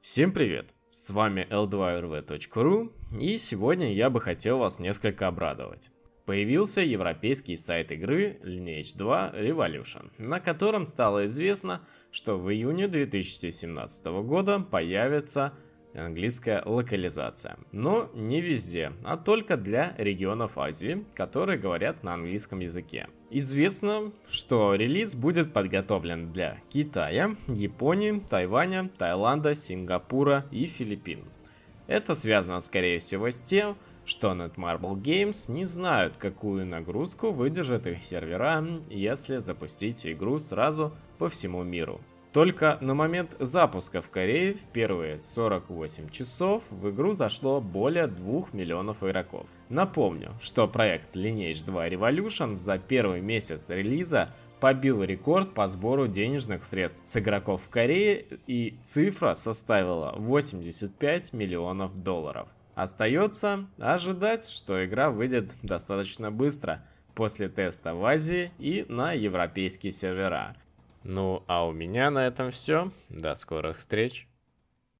Всем привет! С вами l2rv.ru и сегодня я бы хотел вас несколько обрадовать. Появился европейский сайт игры Lineage 2 Revolution, на котором стало известно, что в июне 2017 года появится английская локализация. Но не везде, а только для регионов Азии, которые говорят на английском языке. Известно, что релиз будет подготовлен для Китая, Японии, Тайваня, Таиланда, Сингапура и Филиппин. Это связано скорее всего с тем, что Netmarble Games не знают, какую нагрузку выдержат их сервера, если запустить игру сразу по всему миру. Только на момент запуска в Корее в первые 48 часов в игру зашло более 2 миллионов игроков. Напомню, что проект Lineage 2 Revolution за первый месяц релиза побил рекорд по сбору денежных средств с игроков в Корее и цифра составила 85 миллионов долларов. Остается ожидать, что игра выйдет достаточно быстро после теста в Азии и на европейские сервера. Ну, а у меня на этом все. До скорых встреч.